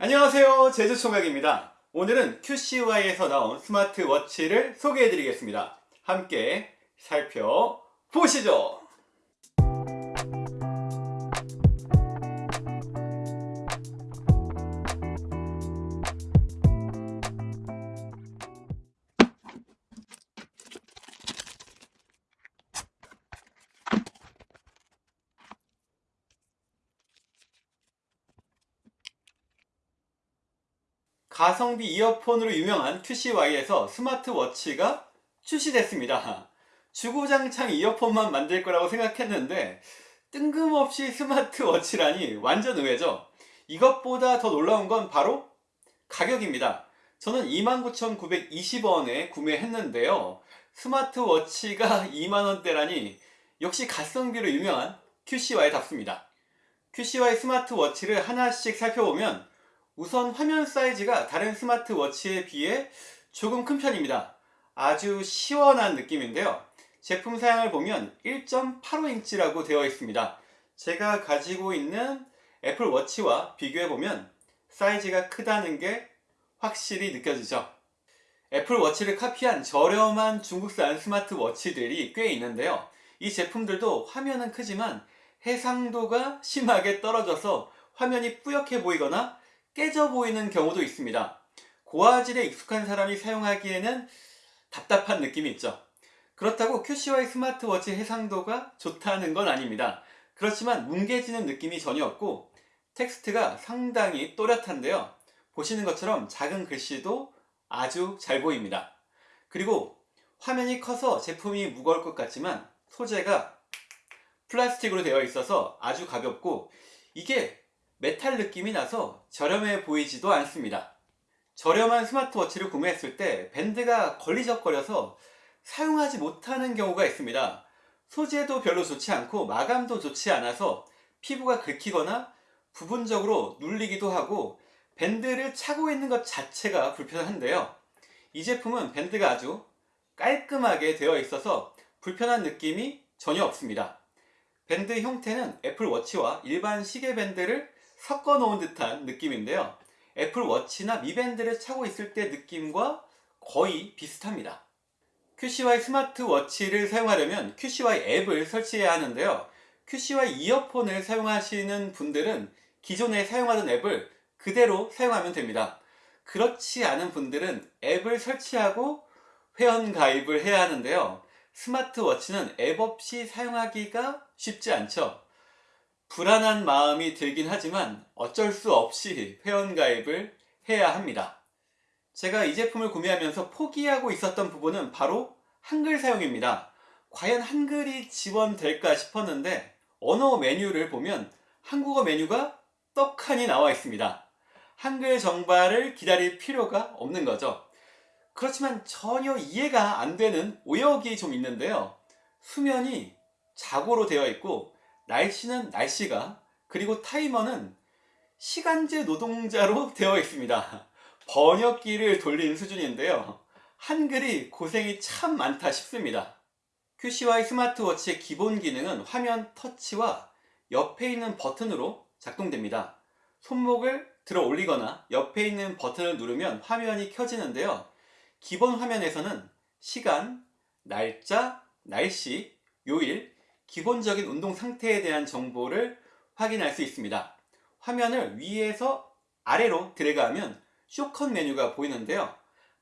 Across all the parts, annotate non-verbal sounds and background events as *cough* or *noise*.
안녕하세요. 제주총각입니다. 오늘은 QCY에서 나온 스마트워치를 소개해 드리겠습니다. 함께 살펴보시죠 가성비 이어폰으로 유명한 QCY에서 스마트워치가 출시됐습니다. 주구장창 이어폰만 만들 거라고 생각했는데 뜬금없이 스마트워치라니 완전 의외죠. 이것보다 더 놀라운 건 바로 가격입니다. 저는 29,920원에 구매했는데요. 스마트워치가 2만원대라니 역시 가성비로 유명한 QCY답습니다. QCY 스마트워치를 하나씩 살펴보면 우선 화면 사이즈가 다른 스마트워치에 비해 조금 큰 편입니다. 아주 시원한 느낌인데요. 제품 사양을 보면 1.85인치라고 되어 있습니다. 제가 가지고 있는 애플워치와 비교해보면 사이즈가 크다는 게 확실히 느껴지죠. 애플워치를 카피한 저렴한 중국산 스마트워치들이 꽤 있는데요. 이 제품들도 화면은 크지만 해상도가 심하게 떨어져서 화면이 뿌옇게 보이거나 깨져 보이는 경우도 있습니다. 고화질에 익숙한 사람이 사용하기에는 답답한 느낌이 있죠. 그렇다고 QCY 스마트워치 해상도가 좋다는 건 아닙니다. 그렇지만 뭉개지는 느낌이 전혀 없고 텍스트가 상당히 또렷한데요. 보시는 것처럼 작은 글씨도 아주 잘 보입니다. 그리고 화면이 커서 제품이 무거울 것 같지만 소재가 플라스틱으로 되어 있어서 아주 가볍고 이게 메탈 느낌이 나서 저렴해 보이지도 않습니다. 저렴한 스마트워치를 구매했을 때 밴드가 걸리적거려서 사용하지 못하는 경우가 있습니다. 소재도 별로 좋지 않고 마감도 좋지 않아서 피부가 긁히거나 부분적으로 눌리기도 하고 밴드를 차고 있는 것 자체가 불편한데요. 이 제품은 밴드가 아주 깔끔하게 되어 있어서 불편한 느낌이 전혀 없습니다. 밴드 형태는 애플워치와 일반 시계 밴드를 섞어 놓은 듯한 느낌인데요. 애플워치나 미밴드를 차고 있을 때 느낌과 거의 비슷합니다. QCY 스마트워치를 사용하려면 QCY 앱을 설치해야 하는데요. QCY 이어폰을 사용하시는 분들은 기존에 사용하던 앱을 그대로 사용하면 됩니다. 그렇지 않은 분들은 앱을 설치하고 회원 가입을 해야 하는데요. 스마트워치는 앱 없이 사용하기가 쉽지 않죠 불안한 마음이 들긴 하지만 어쩔 수 없이 회원가입을 해야 합니다. 제가 이 제품을 구매하면서 포기하고 있었던 부분은 바로 한글 사용입니다. 과연 한글이 지원될까 싶었는데 언어 메뉴를 보면 한국어 메뉴가 떡하니 나와 있습니다. 한글 정발을 기다릴 필요가 없는 거죠. 그렇지만 전혀 이해가 안 되는 오역이 좀 있는데요. 수면이 자고로 되어 있고 날씨는 날씨가 그리고 타이머는 시간제 노동자로 *laughs* 되어 있습니다. 번역기를 돌린 수준인데요. 한글이 고생이 참 많다 싶습니다. QCY 스마트워치의 기본 기능은 화면 터치와 옆에 있는 버튼으로 작동됩니다. 손목을 들어 올리거나 옆에 있는 버튼을 누르면 화면이 켜지는데요. 기본 화면에서는 시간, 날짜, 날씨, 요일, 기본적인 운동 상태에 대한 정보를 확인할 수 있습니다. 화면을 위에서 아래로 드래그하면 쇼컷 메뉴가 보이는데요.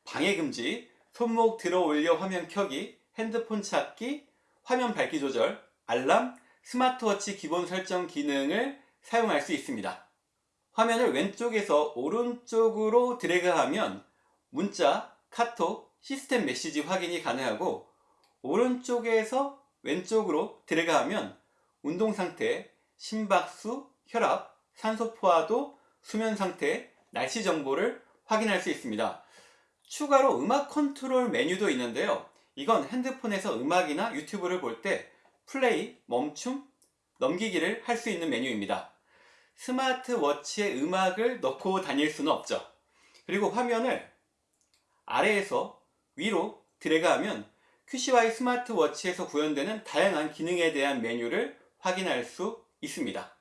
방해금지, 손목 들어 올려 화면 켜기, 핸드폰 찾기, 화면 밝기 조절, 알람, 스마트워치 기본 설정 기능을 사용할 수 있습니다. 화면을 왼쪽에서 오른쪽으로 드래그하면 문자, 카톡, 시스템 메시지 확인이 가능하고 오른쪽에서 왼쪽으로 드래그하면 운동 상태, 심박수, 혈압, 산소 포화도, 수면 상태, 날씨 정보를 확인할 수 있습니다. 추가로 음악 컨트롤 메뉴도 있는데요. 이건 핸드폰에서 음악이나 유튜브를 볼 때 플레이, 멈춤, 넘기기를 할 수 있는 메뉴입니다. 스마트워치에 음악을 넣고 다닐 수는 없죠. 그리고 화면을 아래에서 위로 드래그하면 QCY 스마트워치에서 구현되는 다양한 기능에 대한 메뉴를 확인할 수 있습니다.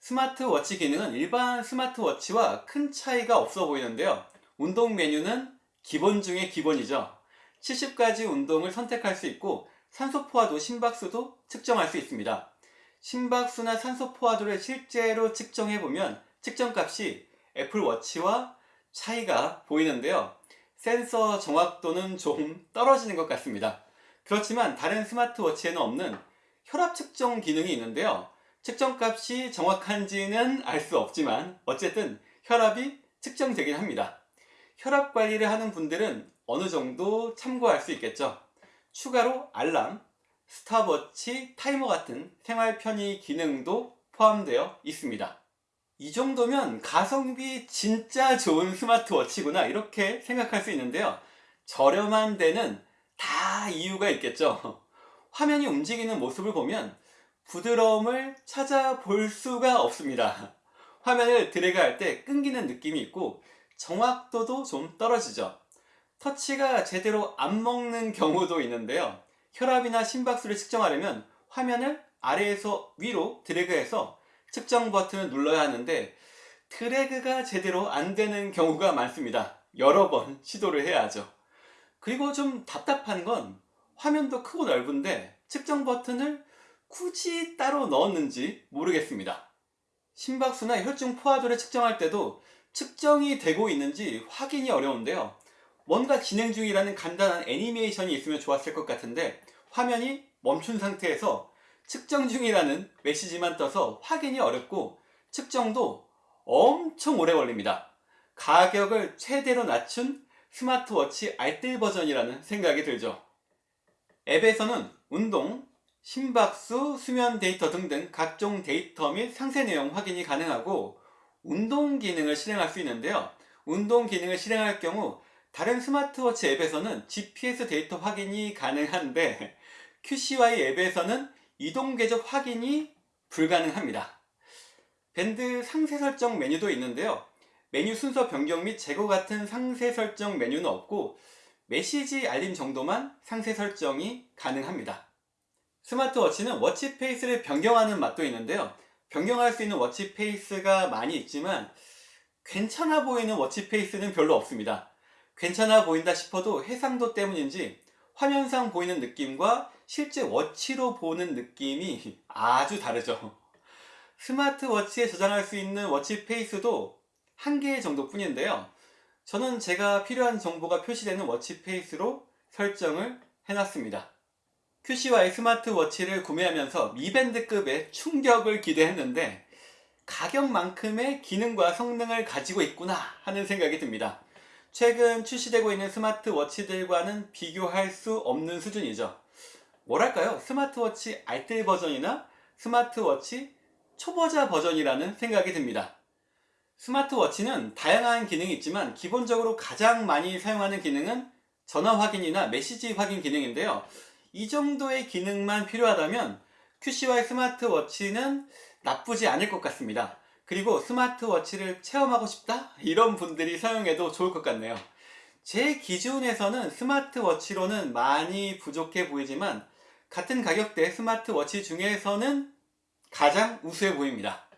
스마트워치 기능은 일반 스마트워치와 큰 차이가 없어 보이는데요. 운동 메뉴는 기본 중에 기본이죠. 70가지 운동을 선택할 수 있고 산소 포화도 심박수도 측정할 수 있습니다. 심박수나 산소 포화도를 실제로 측정해 보면 측정값이 애플워치와 차이가 보이는데요. 센서 정확도는 좀 떨어지는 것 같습니다. 그렇지만 다른 스마트워치에는 없는 혈압 측정 기능이 있는데요. 측정값이 정확한지는 알 수 없지만 어쨌든 혈압이 측정되긴 합니다. 혈압 관리를 하는 분들은 어느 정도 참고할 수 있겠죠. 추가로 알람, 스탑워치, 타이머 같은 생활 편의 기능도 포함되어 있습니다. 이 정도면 가성비 진짜 좋은 스마트워치구나 이렇게 생각할 수 있는데요. 저렴한 데는 다 이유가 있겠죠. 화면이 움직이는 모습을 보면 부드러움을 찾아볼 수가 없습니다. 화면을 드래그 할 때 끊기는 느낌이 있고 정확도도 좀 떨어지죠. 터치가 제대로 안 먹는 경우도 있는데요. 혈압이나 심박수를 측정하려면 화면을 아래에서 위로 드래그해서 측정 버튼을 눌러야 하는데 드래그가 제대로 안 되는 경우가 많습니다. 여러 번 시도를 해야 하죠. 그리고 좀 답답한 건 화면도 크고 넓은데 측정 버튼을 굳이 따로 넣었는지 모르겠습니다. 심박수나 혈중 포화도를 측정할 때도 측정이 되고 있는지 확인이 어려운데요. 뭔가 진행 중이라는 간단한 애니메이션이 있으면 좋았을 것 같은데 화면이 멈춘 상태에서 측정 중이라는 메시지만 떠서 확인이 어렵고 측정도 엄청 오래 걸립니다. 가격을 최대로 낮춘 스마트워치 알뜰 버전이라는 생각이 들죠. 앱에서는 운동, 심박수, 수면 데이터 등등 각종 데이터 및 상세 내용 확인이 가능하고 운동 기능을 실행할 수 있는데요. 운동 기능을 실행할 경우 다른 스마트워치 앱에서는 GPS 데이터 확인이 가능한데 *laughs* QCY 앱에서는 이동 궤적 확인이 불가능합니다. 밴드 상세 설정 메뉴도 있는데요. 메뉴 순서 변경 및 제거 같은 상세 설정 메뉴는 없고 메시지 알림 정도만 상세 설정이 가능합니다. 스마트워치는 watch face를 변경하는 맛도 있는데요. 변경할 수 있는 watch face가 많이 있지만 괜찮아 보이는 watch face는 별로 없습니다. 괜찮아 보인다 싶어도 해상도 때문인지 화면상 보이는 느낌과 실제 watch로 보는 느낌이 아주 다르죠. 스마트워치에 저장할 수 있는 watch face도 한 개 정도 뿐인데요. 저는 제가 필요한 정보가 표시되는 watch face로 설정을 해놨습니다. QCY 스마트워치를 구매하면서 미밴드급의 충격을 기대했는데 가격만큼의 기능과 성능을 가지고 있구나 하는 생각이 듭니다. 최근 출시되고 있는 스마트워치들과는 비교할 수 없는 수준이죠. 뭐랄까요? 스마트워치 알뜰 버전이나 스마트워치 초보자 버전이라는 생각이 듭니다. 스마트워치는 다양한 기능이 있지만 기본적으로 가장 많이 사용하는 기능은 전화 확인이나 메시지 확인 기능인데요. 이 정도의 기능만 필요하다면 QCY 스마트워치는 나쁘지 않을 것 같습니다. 그리고 스마트워치를 체험하고 싶다? 이런 분들이 사용해도 좋을 것 같네요. 제 기준에서는 스마트워치로는 많이 부족해 보이지만 같은 가격대 스마트워치 중에서는 가장 우수해 보입니다.